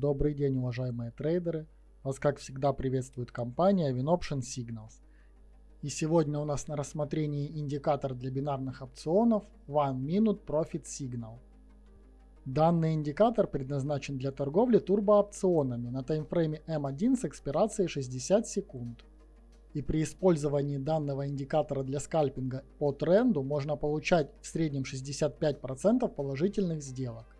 Добрый день, уважаемые трейдеры. Вас, как всегда, приветствует компания WinOption Signals. И сегодня у нас на рассмотрении индикатор для бинарных опционов One Minute Profit Signal. Данный индикатор предназначен для торговли турбоопционами на таймфрейме M1 с экспирацией 60 секунд. И при использовании данного индикатора для скальпинга по тренду можно получать в среднем 65% положительных сделок.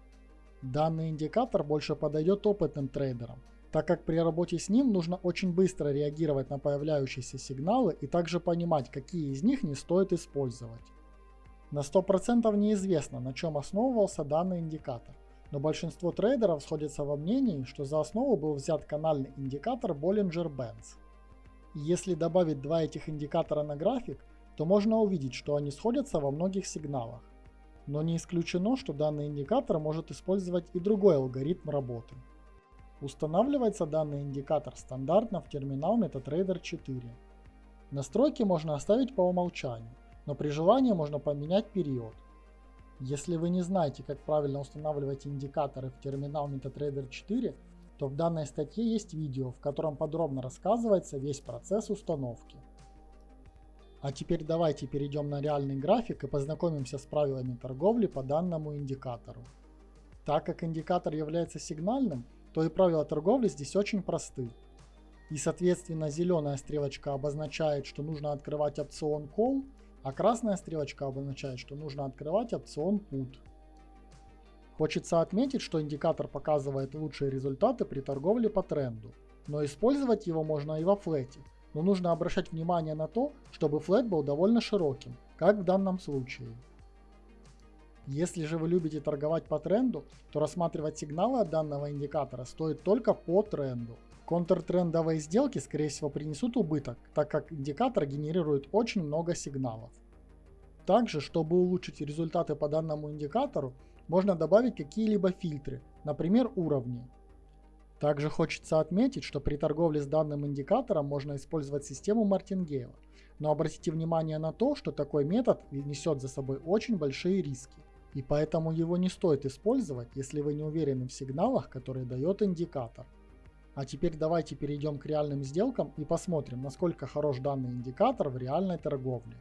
Данный индикатор больше подойдет опытным трейдерам, так как при работе с ним нужно очень быстро реагировать на появляющиеся сигналы и также понимать, какие из них не стоит использовать. На 100% неизвестно, на чем основывался данный индикатор, но большинство трейдеров сходятся во мнении, что за основу был взят канальный индикатор Bollinger-Bands. Если добавить два этих индикатора на график, то можно увидеть, что они сходятся во многих сигналах но не исключено, что данный индикатор может использовать и другой алгоритм работы. Устанавливается данный индикатор стандартно в терминал MetaTrader 4. Настройки можно оставить по умолчанию, но при желании можно поменять период. Если вы не знаете, как правильно устанавливать индикаторы в терминал MetaTrader 4, то в данной статье есть видео, в котором подробно рассказывается весь процесс установки. А теперь давайте перейдем на реальный график и познакомимся с правилами торговли по данному индикатору. Так как индикатор является сигнальным, то и правила торговли здесь очень просты. И соответственно зеленая стрелочка обозначает, что нужно открывать опцион Call, а красная стрелочка обозначает, что нужно открывать опцион Put. Хочется отметить, что индикатор показывает лучшие результаты при торговле по тренду, но использовать его можно и во флете, но нужно обращать внимание на то, чтобы флет был довольно широким, как в данном случае. Если же вы любите торговать по тренду, то рассматривать сигналы от данного индикатора стоит только по тренду. Контртрендовые сделки скорее всего принесут убыток, так как индикатор генерирует очень много сигналов. Также, чтобы улучшить результаты по данному индикатору, можно добавить какие-либо фильтры, например уровни, также хочется отметить, что при торговле с данным индикатором можно использовать систему Мартингейла. Но обратите внимание на то, что такой метод несет за собой очень большие риски. И поэтому его не стоит использовать, если вы не уверены в сигналах, которые дает индикатор. А теперь давайте перейдем к реальным сделкам и посмотрим, насколько хорош данный индикатор в реальной торговле.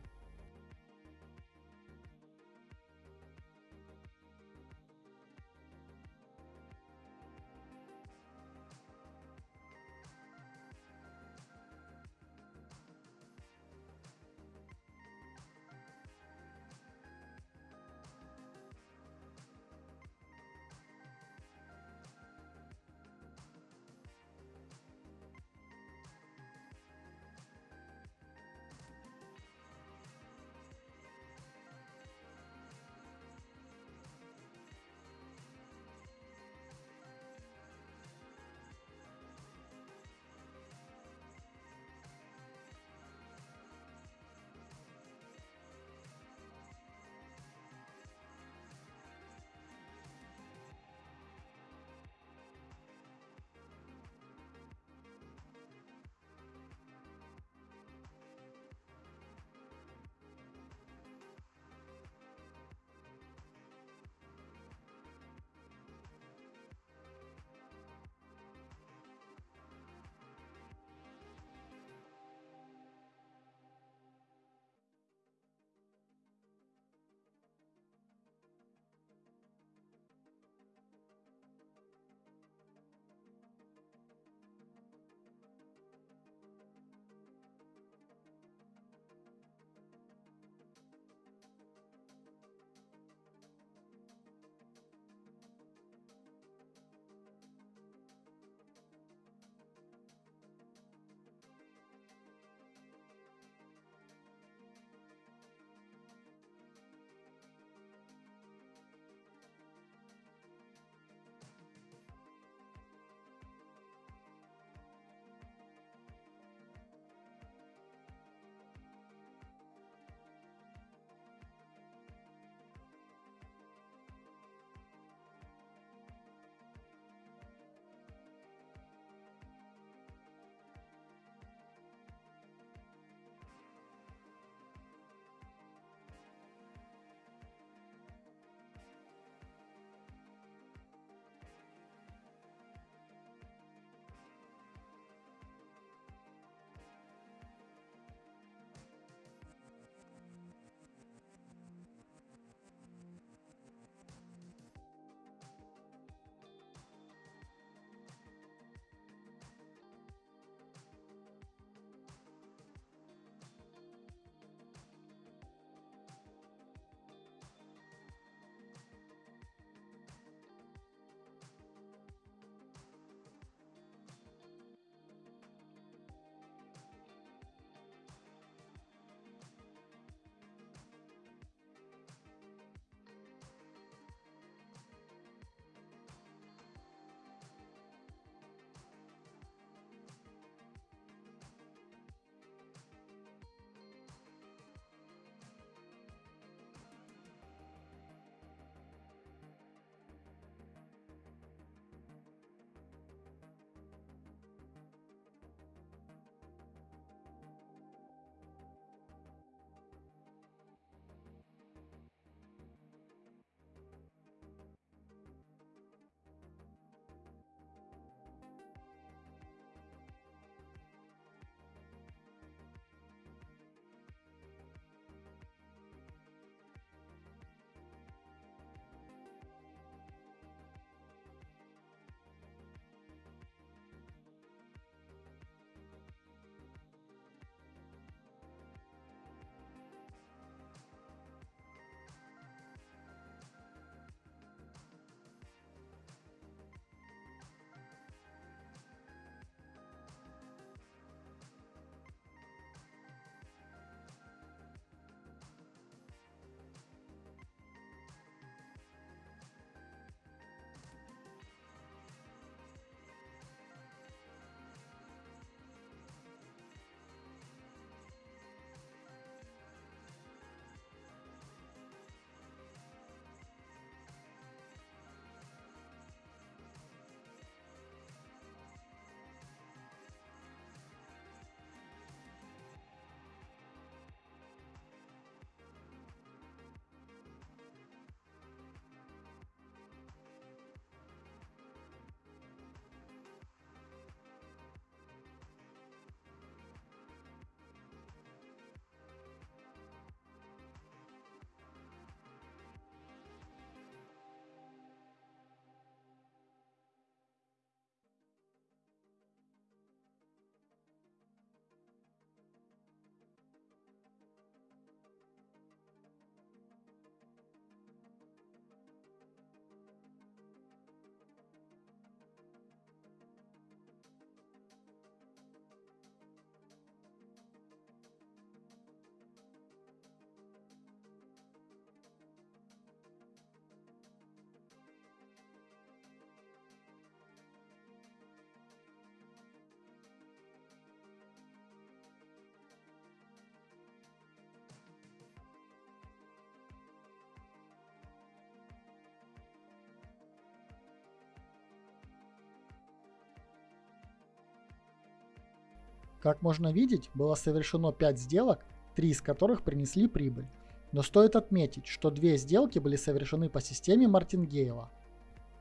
Как можно видеть, было совершено 5 сделок, 3 из которых принесли прибыль. Но стоит отметить, что две сделки были совершены по системе Мартингейла.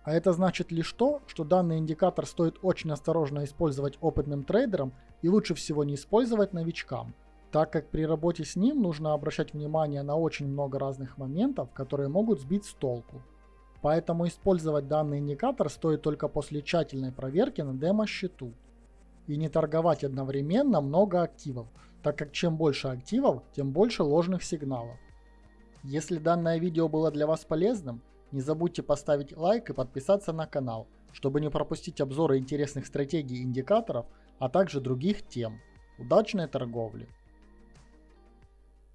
А это значит лишь то, что данный индикатор стоит очень осторожно использовать опытным трейдерам и лучше всего не использовать новичкам, так как при работе с ним нужно обращать внимание на очень много разных моментов, которые могут сбить с толку. Поэтому использовать данный индикатор стоит только после тщательной проверки на демо-счету. И не торговать одновременно много активов, так как чем больше активов, тем больше ложных сигналов. Если данное видео было для вас полезным, не забудьте поставить лайк и подписаться на канал, чтобы не пропустить обзоры интересных стратегий и индикаторов, а также других тем. Удачной торговли!